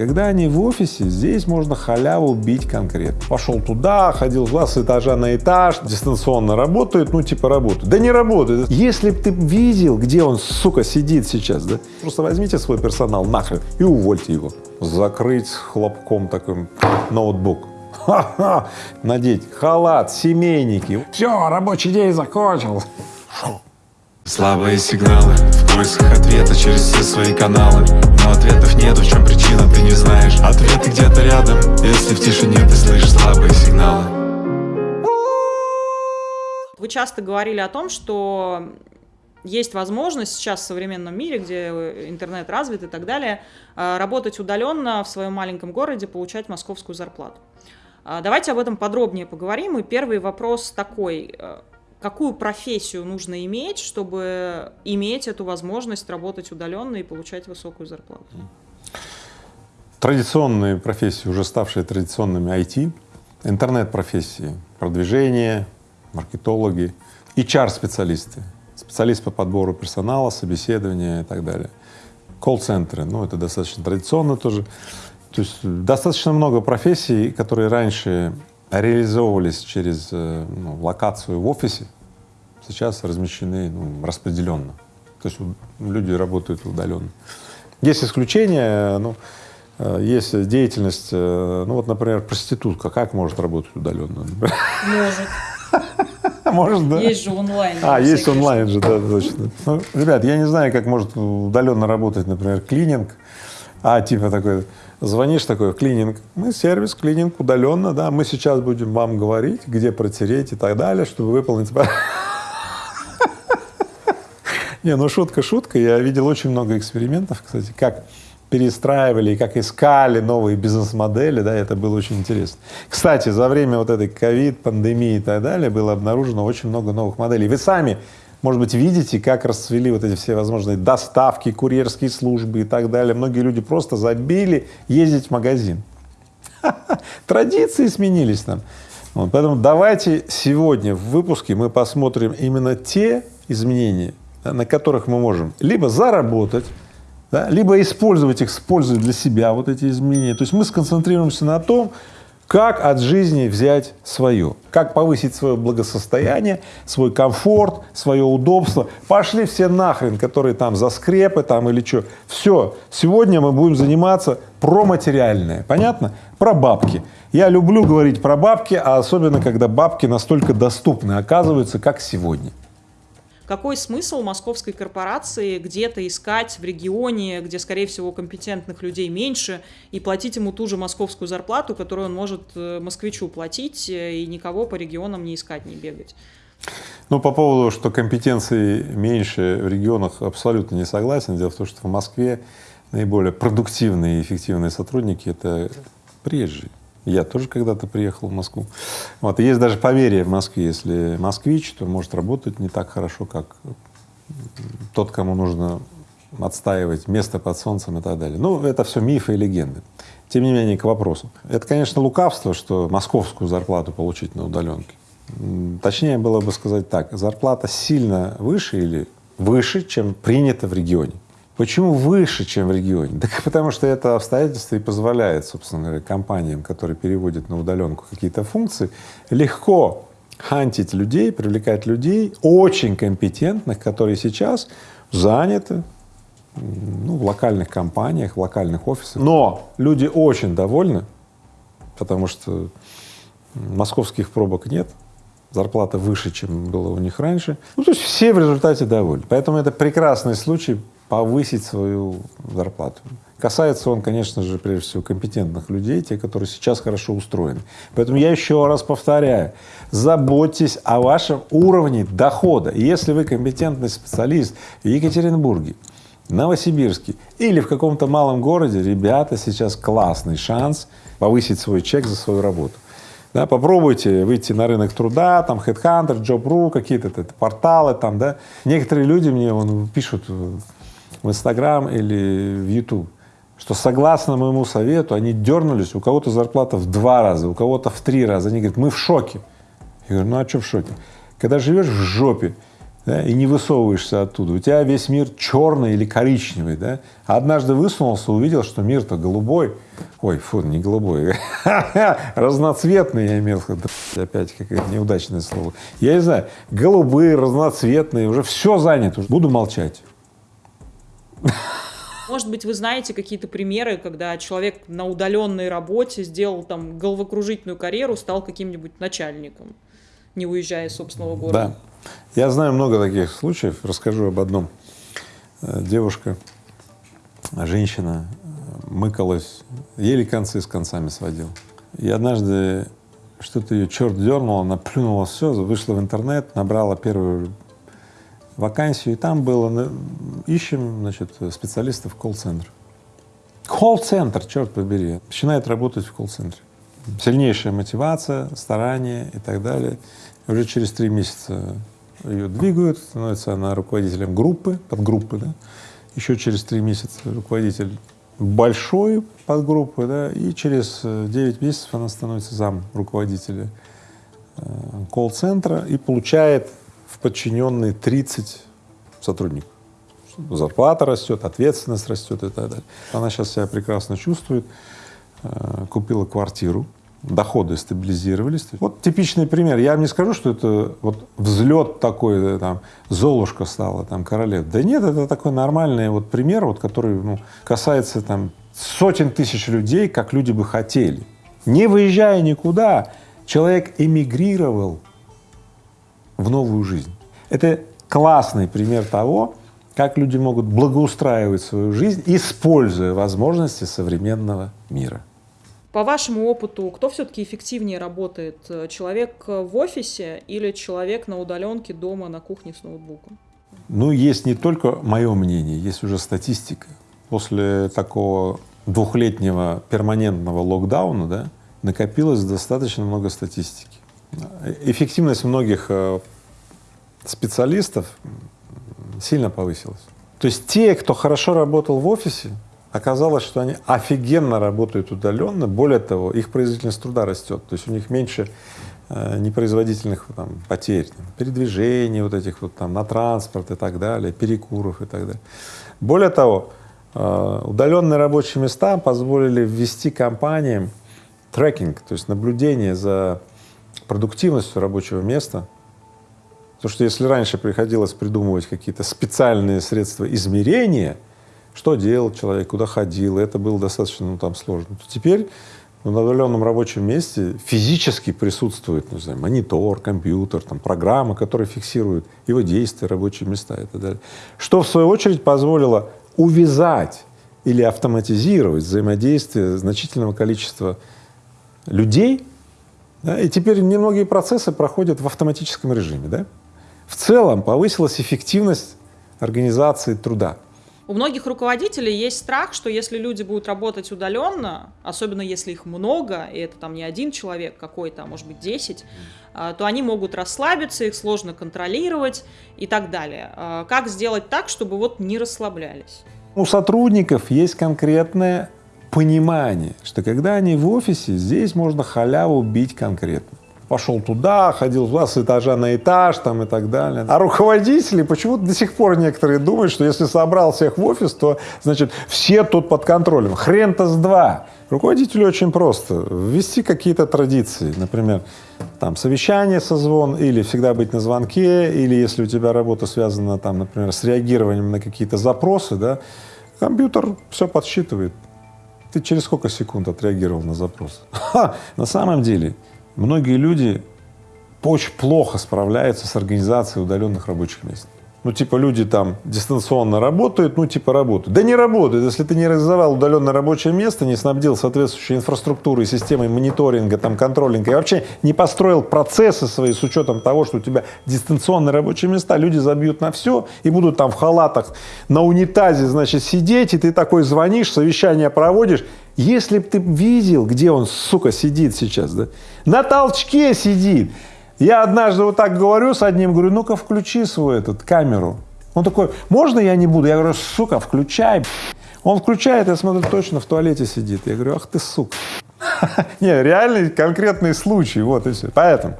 Когда они в офисе, здесь можно халяву бить конкретно. Пошел туда, ходил с этажа на этаж, дистанционно работает, ну типа работает. Да не работает. Если бы ты видел, где он, сука, сидит сейчас, да, просто возьмите свой персонал нахрен и увольте его. Закрыть хлопком таким ноутбук. Ха-ха! Надеть халат, семейники. Все, рабочий день закончил. Слабые сигналы поисках ответа через все свои каналы Но ответов нет, в чем причина, ты не знаешь Ответы где-то рядом, если в тишине ты слышишь слабые сигналы Вы часто говорили о том, что есть возможность сейчас в современном мире, где интернет развит и так далее, э, работать удаленно в своем маленьком городе, получать московскую зарплату. А, давайте об этом подробнее поговорим. И первый вопрос такой. Какую профессию нужно иметь, чтобы иметь эту возможность работать удаленно и получать высокую зарплату? Традиционные профессии, уже ставшие традиционными IT, интернет-профессии, продвижение, маркетологи, HR-специалисты, специалист по подбору персонала, собеседования и так далее. Колл-центры, ну это достаточно традиционно тоже. То есть достаточно много профессий, которые раньше реализовывались через э, ну, локацию в офисе, сейчас размещены ну, распределенно. То есть люди работают удаленно. Есть исключения, ну, э, есть деятельность, э, ну вот, например, проститутка, как может работать удаленно? Может. Может, да? Есть же онлайн. А, есть онлайн же, да, точно. Ну, ребят, я не знаю, как может удаленно работать, например, клининг, а типа такой, звонишь такой, клининг, мы сервис, клининг удаленно, да, мы сейчас будем вам говорить, где протереть и так далее, чтобы выполнить… Не, ну шутка, шутка. Я видел очень много экспериментов, кстати, как перестраивали и как искали новые бизнес-модели, да, это было очень интересно. Кстати, за время вот этой ковид, пандемии и так далее было обнаружено очень много новых моделей. Вы сами может быть, видите, как расцвели вот эти все возможные доставки, курьерские службы и так далее. Многие люди просто забили ездить в магазин. Традиции сменились там. Вот, поэтому давайте сегодня в выпуске мы посмотрим именно те изменения, да, на которых мы можем либо заработать, да, либо использовать их, использовать для себя вот эти изменения. То есть мы сконцентрируемся на том, как от жизни взять свое, как повысить свое благосостояние, свой комфорт, свое удобство. Пошли все нахрен, которые там за скрепы там или что. Все, сегодня мы будем заниматься про материальное, понятно? Про бабки. Я люблю говорить про бабки, а особенно, когда бабки настолько доступны, оказываются, как сегодня какой смысл московской корпорации где-то искать в регионе, где, скорее всего, компетентных людей меньше, и платить ему ту же московскую зарплату, которую он может э, москвичу платить, э, и никого по регионам не искать, не бегать? Ну, по поводу, что компетенции меньше в регионах, абсолютно не согласен. Дело в том, что в Москве наиболее продуктивные и эффективные сотрудники — это приезжие. Я тоже когда-то приехал в Москву. Вот. Есть даже поверье в Москве, если москвич, то может работать не так хорошо, как тот, кому нужно отстаивать место под солнцем и так далее. Ну, это все мифы и легенды. Тем не менее, к вопросу. Это, конечно, лукавство, что московскую зарплату получить на удаленке. Точнее было бы сказать так, зарплата сильно выше или выше, чем принято в регионе. Почему выше, чем в регионе? Так потому что это обстоятельство и позволяет, собственно говоря, компаниям, которые переводят на удаленку какие-то функции, легко хантить людей, привлекать людей очень компетентных, которые сейчас заняты ну, в локальных компаниях, в локальных офисах. Но люди очень довольны, потому что московских пробок нет, зарплата выше, чем было у них раньше. Ну, то есть все в результате довольны. Поэтому это прекрасный случай повысить свою зарплату. Касается он, конечно же, прежде всего компетентных людей, те, которые сейчас хорошо устроены. Поэтому я еще раз повторяю, заботьтесь о вашем уровне дохода. Если вы компетентный специалист в Екатеринбурге, Новосибирске или в каком-то малом городе, ребята, сейчас классный шанс повысить свой чек за свою работу. Да, попробуйте выйти на рынок труда, там Headhunter, Job.ru, какие-то порталы там, да. Некоторые люди мне вон, пишут в Инстаграм или в Ютуб, что согласно моему совету они дернулись, у кого-то зарплата в два раза, у кого-то в три раза. Они говорят, мы в шоке. Я говорю, ну а что в шоке? Когда живешь в жопе, да, и не высовываешься оттуда. У тебя весь мир черный или коричневый, да? А однажды высунулся, увидел, что мир-то голубой. Ой, фу, не голубой, разноцветный я имел в виду. Опять какое-то неудачное слово. Я не знаю, голубые, разноцветные, уже все занято. Буду молчать. Может быть, вы знаете какие-то примеры, когда человек на удаленной работе сделал там головокружительную карьеру, стал каким-нибудь начальником, не уезжая из собственного города? Да. Я знаю много таких случаев. Расскажу об одном. Э, девушка, женщина, мыкалась, еле концы с концами сводила. И однажды что-то ее черт дернул, она плюнула все, вышла в интернет, набрала первую вакансию, и там было, ищем, значит, специалистов колл-центр. Колл-центр, черт побери, начинает работать в колл-центре. Сильнейшая мотивация, старание и так далее. Уже через три месяца ее двигают, становится она руководителем группы, подгруппы, да. Еще через три месяца руководитель большой подгруппы, да, и через 9 месяцев она становится зам руководителя э, колл-центра и получает в подчиненные 30 сотрудников. Зарплата растет, ответственность растет и так далее. Она сейчас себя прекрасно чувствует, э, купила квартиру, доходы стабилизировались. Вот типичный пример. Я вам не скажу, что это вот взлет такой, там, Золушка стала, там, королев. Да нет, это такой нормальный вот пример, вот, который ну, касается там сотен тысяч людей, как люди бы хотели. Не выезжая никуда, человек эмигрировал в новую жизнь. Это классный пример того, как люди могут благоустраивать свою жизнь, используя возможности современного мира. По вашему опыту, кто все-таки эффективнее работает? Человек в офисе или человек на удаленке дома на кухне с ноутбуком? Ну, есть не только мое мнение, есть уже статистика. После такого двухлетнего перманентного локдауна да, накопилось достаточно много статистики. Эффективность многих э, специалистов сильно повысилась. То есть те, кто хорошо работал в офисе, оказалось, что они офигенно работают удаленно, более того, их производительность труда растет, то есть у них меньше э, непроизводительных там, потерь, там, передвижений вот этих вот там на транспорт и так далее, перекуров и так далее. Более того, э, удаленные рабочие места позволили ввести компаниям трекинг, то есть наблюдение за продуктивностью рабочего места, Потому что если раньше приходилось придумывать какие-то специальные средства измерения, что делал человек, куда ходил, это было достаточно ну, там сложно, то теперь на удаленном рабочем месте физически присутствует, ну, не знаю, монитор, компьютер, там, программа, которая фиксирует его действия, рабочие места и так далее. Что, в свою очередь, позволило увязать или автоматизировать взаимодействие значительного количества людей, да, и теперь немногие процессы проходят в автоматическом режиме, да? В целом повысилась эффективность организации труда. У многих руководителей есть страх, что если люди будут работать удаленно, особенно если их много, и это там не один человек какой-то, а может быть 10, а, то они могут расслабиться, их сложно контролировать и так далее. А, как сделать так, чтобы вот не расслаблялись? У сотрудников есть конкретное понимание, что когда они в офисе, здесь можно халяву бить конкретно пошел туда, ходил туда с этажа на этаж там и так далее. А руководители почему-то до сих пор некоторые думают, что если собрал всех в офис, то, значит, все тут под контролем. Хрен-то с два. Руководителю очень просто. Ввести какие-то традиции, например, там совещание, созвон, или всегда быть на звонке, или если у тебя работа связана, там, например, с реагированием на какие-то запросы, да, компьютер все подсчитывает. Ты через сколько секунд отреагировал на запрос? Ха, на самом деле Многие люди очень плохо справляются с организацией удаленных рабочих мест. Ну, типа, люди там дистанционно работают, ну, типа, работают. Да не работают. Если ты не реализовал удаленное рабочее место, не снабдил соответствующей инфраструктурой, системой мониторинга, там, контролинга и вообще не построил процессы свои с учетом того, что у тебя дистанционные рабочие места, люди забьют на все и будут там в халатах на унитазе, значит, сидеть, и ты такой звонишь, совещание проводишь. Если бы ты видел, где он, сука, сидит сейчас, да, на толчке сидит. Я однажды вот так говорю с одним, говорю, ну-ка включи свою этот камеру. Он такой, можно я не буду? Я говорю, сука, включай. Он включает, я смотрю, точно в туалете сидит. Я говорю, ах ты сука. Не, реальный конкретный случай, вот и все. Поэтому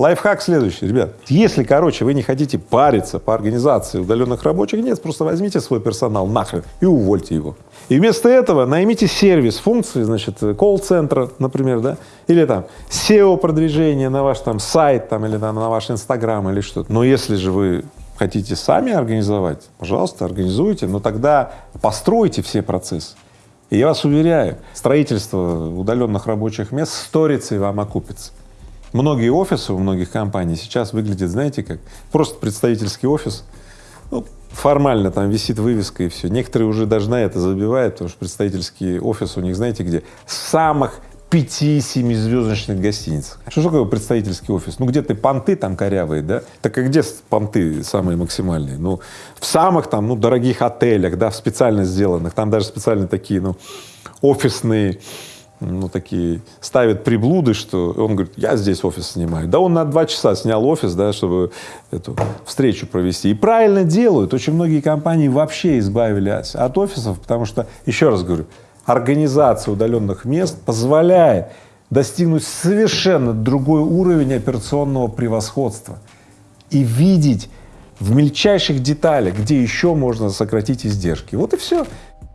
Лайфхак следующий, ребят. Если, короче, вы не хотите париться по организации удаленных рабочих мест, просто возьмите свой персонал нахрен и увольте его. И вместо этого наймите сервис функции, значит, колл-центра, например, да, или там SEO-продвижение на ваш там сайт там, или там, на ваш Инстаграм или что-то. Но если же вы хотите сами организовать, пожалуйста, организуйте, но тогда постройте все процессы. И я вас уверяю, строительство удаленных рабочих мест сторится и вам окупится. Многие офисы у многих компаний сейчас выглядят, знаете как, просто представительский офис, ну, формально там висит вывеска и все. Некоторые уже даже на это забивают, потому что представительский офис у них, знаете где, самых пяти-семизвездочных гостиницах. Что такое представительский офис? Ну, где-то понты там корявые, да? Так и где понты самые максимальные? Ну, в самых там, ну, дорогих отелях, да, в специально сделанных, там даже специально такие, ну, офисные ну, такие, ставят приблуды, что он говорит, я здесь офис снимаю. Да он на два часа снял офис, да, чтобы эту встречу провести. И правильно делают. Очень многие компании вообще избавились от офисов, потому что, еще раз говорю, организация удаленных мест позволяет достигнуть совершенно другой уровень операционного превосходства и видеть в мельчайших деталях, где еще можно сократить издержки. Вот и все.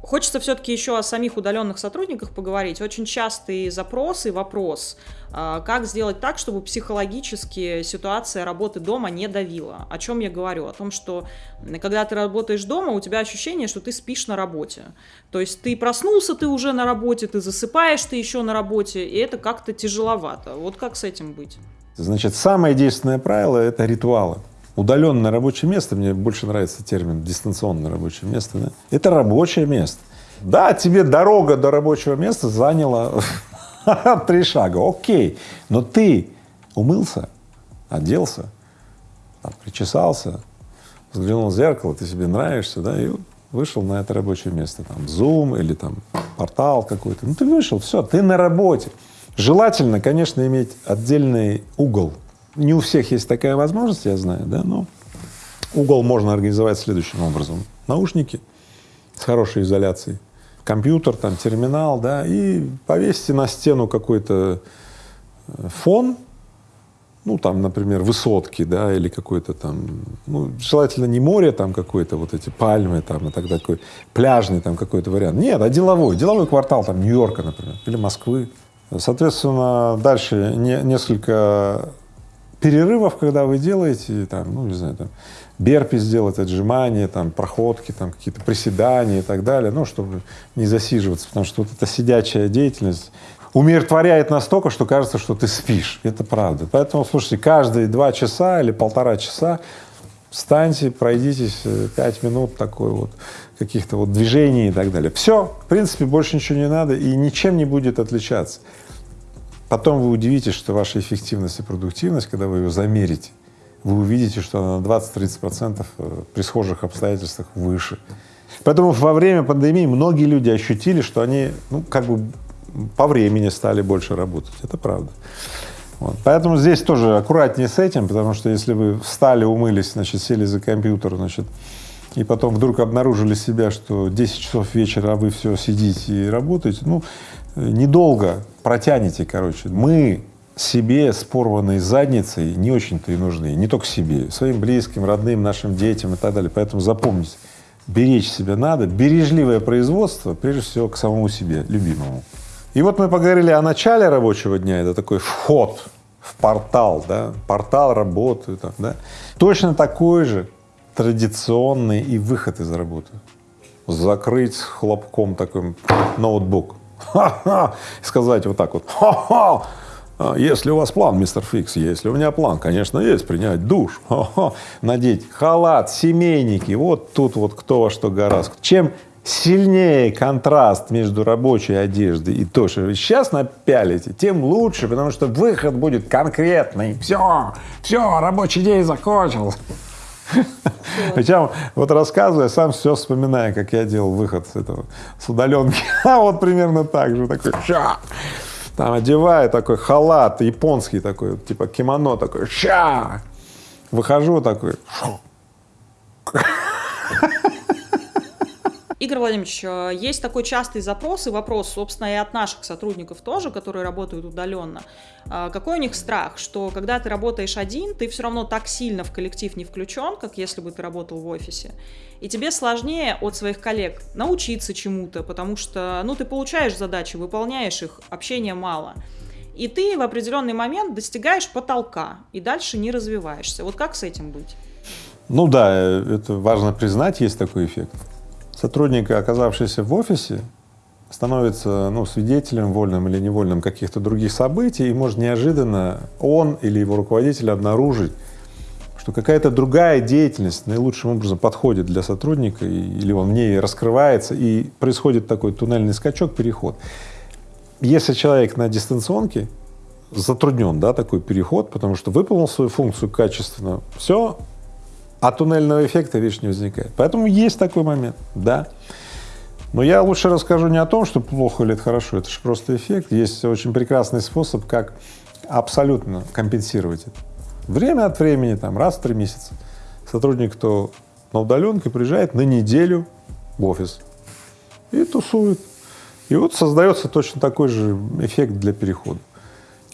Хочется все-таки еще о самих удаленных сотрудниках поговорить. Очень частый запрос и вопрос, а, как сделать так, чтобы психологически ситуация работы дома не давила. О чем я говорю? О том, что когда ты работаешь дома, у тебя ощущение, что ты спишь на работе. То есть ты проснулся, ты уже на работе, ты засыпаешь, ты еще на работе, и это как-то тяжеловато. Вот как с этим быть? Значит, самое действенное правило — это ритуалы. Удаленное рабочее место, мне больше нравится термин дистанционное рабочее место, да? это рабочее место. Да, тебе дорога до рабочего места заняла три шага, окей, но ты умылся, оделся, там, причесался, взглянул в зеркало, ты себе нравишься, да, и вышел на это рабочее место, там, Zoom или там портал какой-то, ну ты вышел, все, ты на работе. Желательно, конечно, иметь отдельный угол не у всех есть такая возможность, я знаю, да, но угол можно организовать следующим образом. Наушники с хорошей изоляцией, компьютер, там, терминал, да, и повесьте на стену какой-то э, фон, ну, там, например, высотки, да, или какой-то там, ну, желательно не море там какое-то, вот эти пальмы там и так такой пляжный там какой-то вариант. Нет, а деловой, деловой квартал там Нью-Йорка, например, или Москвы. Соответственно, дальше не, несколько перерывов, когда вы делаете, там, ну, не знаю, там, берпи сделать, отжимания, там, проходки, там, какие-то приседания и так далее, ну, чтобы не засиживаться, потому что вот эта сидячая деятельность умиротворяет настолько, что кажется, что ты спишь. Это правда. Поэтому, слушайте, каждые два часа или полтора часа встаньте, пройдитесь э, пять минут такой вот каких-то вот движений и так далее. Все, в принципе, больше ничего не надо и ничем не будет отличаться. Потом вы удивитесь, что ваша эффективность и продуктивность, когда вы ее замерите, вы увидите, что она на 20-30 процентов э, при схожих обстоятельствах выше. Поэтому во время пандемии многие люди ощутили, что они, ну, как бы по времени стали больше работать. Это правда. Вот. Поэтому здесь тоже аккуратнее с этим, потому что если вы встали, умылись, значит, сели за компьютер, значит, и потом вдруг обнаружили себя, что 10 часов вечера, а вы все сидите и работаете, ну, недолго протянете, короче. Мы себе с порванной задницей не очень-то и нужны, не только себе, своим близким, родным, нашим детям и так далее. Поэтому запомните, беречь себя надо, бережливое производство, прежде всего, к самому себе, любимому. И вот мы поговорили о начале рабочего дня, это такой вход в портал, да, портал работы, там, да. Точно такой же традиционный и выход из работы. Закрыть хлопком таким ноутбук, ха-ха, сказать вот так вот, ха-ха, а если у вас план, мистер Фикс, если у меня план, конечно, есть, принять душ, ха-ха, надеть халат, семейники, вот тут вот кто во что гораздо. Чем сильнее контраст между рабочей одеждой и то, что вы сейчас напялите, тем лучше, потому что выход будет конкретный. Все, все, рабочий день закончился. Причем, вот рассказывая, сам все вспоминаю, как я делал выход с этого, с удаленки. А вот примерно так же, такой, ща! Там одеваю такой халат японский такой, типа кимоно такой, ща! Выхожу такой, Игорь Владимирович, э, есть такой частый запрос и вопрос, собственно, и от наших сотрудников тоже, которые работают удаленно. А, какой у них страх, что когда ты работаешь один, ты все равно так сильно в коллектив не включен, как если бы ты работал в офисе. И тебе сложнее от своих коллег научиться чему-то, потому что, ну, ты получаешь задачи, выполняешь их, общения мало. И ты в определенный момент достигаешь потолка и дальше не развиваешься. Вот как с этим быть? Ну да, это важно признать, есть такой эффект. Сотрудник, оказавшийся в офисе, становится ну, свидетелем, вольным или невольным каких-то других событий, и может неожиданно он или его руководитель обнаружить, что какая-то другая деятельность наилучшим образом подходит для сотрудника, или он в ней раскрывается, и происходит такой туннельный скачок, переход. Если человек на дистанционке, затруднен, да, такой переход, потому что выполнил свою функцию качественно, все, а туннельного эффекта, видишь, не возникает. Поэтому есть такой момент, да. Но я лучше расскажу не о том, что плохо или это хорошо, это же просто эффект. Есть очень прекрасный способ, как абсолютно компенсировать это. Время от времени, там, раз в три месяца сотрудник, кто на удаленке, приезжает на неделю в офис и тусует. И вот создается точно такой же эффект для перехода.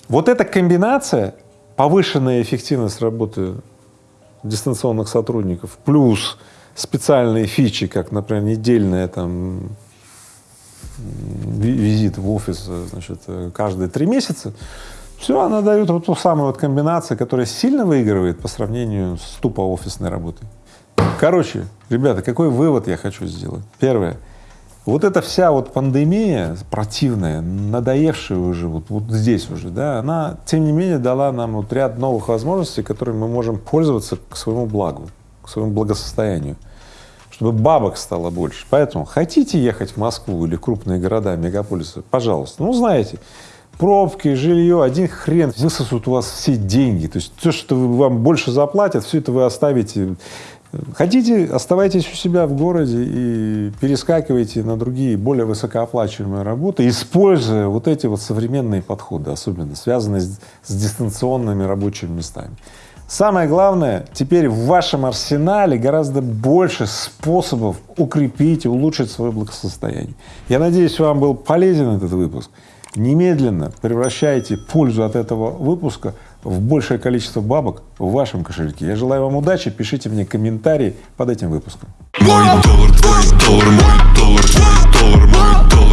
Вот эта комбинация, повышенная эффективность работы дистанционных сотрудников, плюс специальные фичи, как, например, недельная там визит в офис, значит, каждые три месяца, все, она дает вот ту самую вот комбинацию, которая сильно выигрывает по сравнению с тупо офисной работой. Короче, ребята, какой вывод я хочу сделать? Первое. Вот эта вся вот пандемия противная, надоевшая уже вот, вот здесь уже, да, она, тем не менее, дала нам вот ряд новых возможностей, которыми мы можем пользоваться к своему благу, к своему благосостоянию, чтобы бабок стало больше. Поэтому хотите ехать в Москву или крупные города, мегаполисы, пожалуйста, ну, знаете, пробки, жилье, один хрен высосут у вас все деньги. То есть то, что вам больше заплатят, все это вы оставите Хотите, оставайтесь у себя в городе и перескакивайте на другие, более высокооплачиваемые работы, используя вот эти вот современные подходы, особенно связанные с, с дистанционными рабочими местами. Самое главное, теперь в вашем арсенале гораздо больше способов укрепить и улучшить свое благосостояние. Я надеюсь, вам был полезен этот выпуск. Немедленно превращайте пользу от этого выпуска в большее количество бабок в вашем кошельке. Я желаю вам удачи, пишите мне комментарии под этим выпуском. Мой доллар, твой доллар, мой доллар, твой доллар, мой доллар.